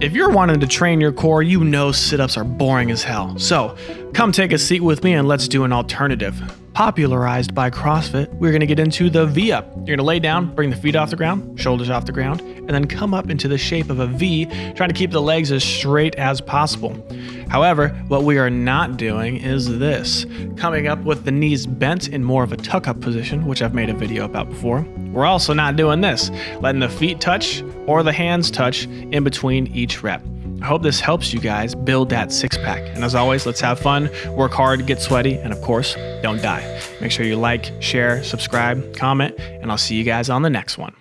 If you're wanting to train your core, you know sit ups are boring as hell. So, come take a seat with me and let's do an alternative. Popularized by CrossFit, we're gonna get into the V up. You're gonna lay down, bring the feet off the ground, shoulders off the ground, and then come up into the shape of a V, trying to keep the legs as straight as possible. However, what we are not doing is this coming up with the knees bent in more of a tuck up position, which I've made a video about before. We're also not doing this, letting the feet touch or the hands touch in between each rep. I hope this helps you guys build that six pack. And as always, let's have fun, work hard, get sweaty, and of course, don't die. Make sure you like, share, subscribe, comment, and I'll see you guys on the next one.